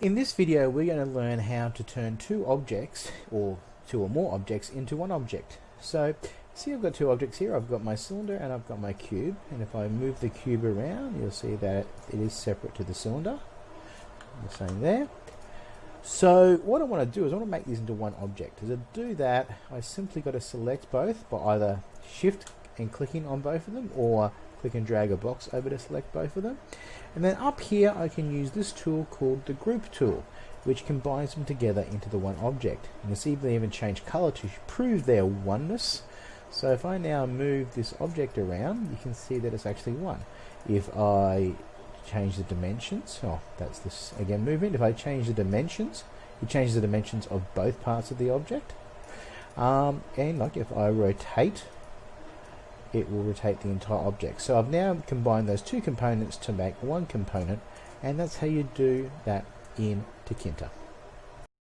In this video we're going to learn how to turn two objects or two or more objects into one object. So see I've got two objects here, I've got my cylinder and I've got my cube and if I move the cube around you'll see that it is separate to the cylinder. The same there. So what I want to do is I want to make these into one object. To do that I simply got to select both by either shift and clicking on both of them or click and drag a box over to select both of them. And then up here I can use this tool called the group tool which combines them together into the one object. You can see they even change color to prove their oneness. So if I now move this object around you can see that it's actually one. If I change the dimensions, oh that's this again movement, if I change the dimensions it changes the dimensions of both parts of the object. Um, and like if I rotate it will rotate the entire object. So I've now combined those two components to make one component and that's how you do that in Tinkercad.